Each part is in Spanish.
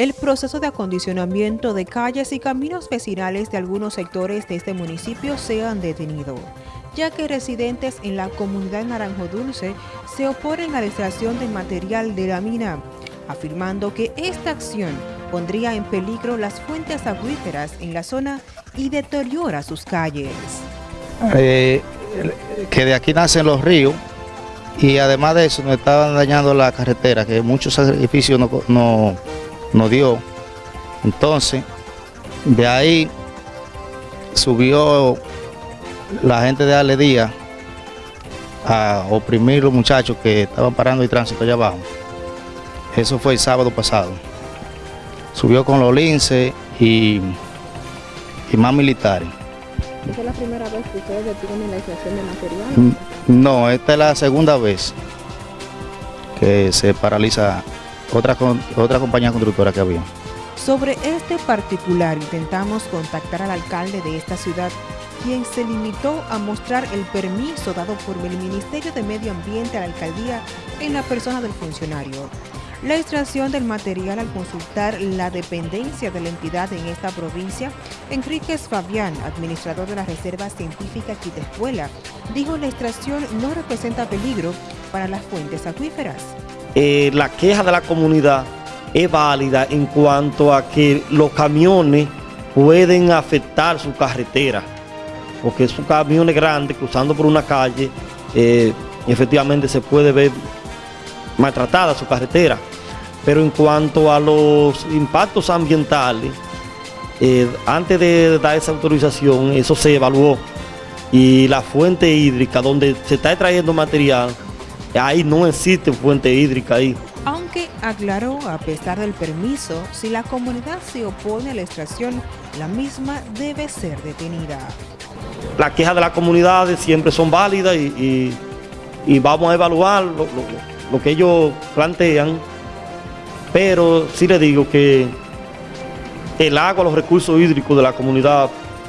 el proceso de acondicionamiento de calles y caminos vecinales de algunos sectores de este municipio se han detenido, ya que residentes en la comunidad Naranjo Dulce se oponen a la extracción del material de la mina, afirmando que esta acción pondría en peligro las fuentes acuíferas en la zona y deteriora sus calles. Eh, que de aquí nacen los ríos y además de eso nos estaban dañando la carretera, que muchos sacrificios no nos dio. Entonces, de ahí subió la gente de Ale a oprimir los muchachos que estaban parando el tránsito allá abajo. Eso fue el sábado pasado. Subió con los linces y, y más militares. ¿Esa es la primera vez que ustedes detienen la extracción de material? Mm, no, esta es la segunda vez que se paraliza otra, otra compañía constructora que había. Sobre este particular intentamos contactar al alcalde de esta ciudad, quien se limitó a mostrar el permiso dado por el Ministerio de Medio Ambiente a la alcaldía en la persona del funcionario. La extracción del material al consultar la dependencia de la entidad en esta provincia, Enríquez Fabián, administrador de la Reserva Científica Quitescuela, dijo la extracción no representa peligro para las fuentes acuíferas. Eh, la queja de la comunidad es válida en cuanto a que los camiones pueden afectar su carretera, porque son camiones grandes cruzando por una calle, eh, efectivamente se puede ver maltratada su carretera. Pero en cuanto a los impactos ambientales, eh, antes de dar esa autorización, eso se evaluó. Y la fuente hídrica donde se está extrayendo material Ahí no existe fuente hídrica ahí. Aunque aclaró, a pesar del permiso, si la comunidad se opone a la extracción, la misma debe ser detenida. Las quejas de las comunidades siempre son válidas y, vamos a evaluar lo, que ellos plantean, pero sí le digo que el agua, los recursos hídricos de la comunidad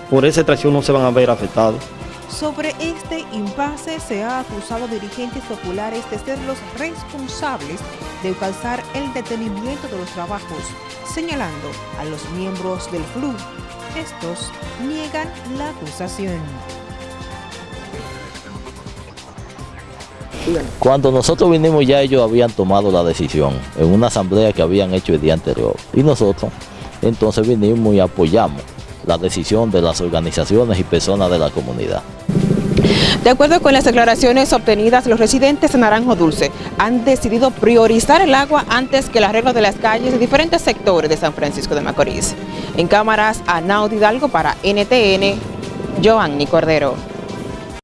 por esa extracción no se van a ver afectados. Sobre este impasse se ha acusado dirigentes populares de ser los responsables de causar el detenimiento de los trabajos, señalando a los miembros del club. Estos niegan la acusación. Cuando nosotros vinimos ya ellos habían tomado la decisión en una asamblea que habían hecho el día anterior y nosotros entonces vinimos y apoyamos la decisión de las organizaciones y personas de la comunidad. De acuerdo con las declaraciones obtenidas, los residentes de Naranjo Dulce han decidido priorizar el agua antes que el arreglo de las calles de diferentes sectores de San Francisco de Macorís. En cámaras, Anaud Hidalgo para NTN, Joanny Cordero.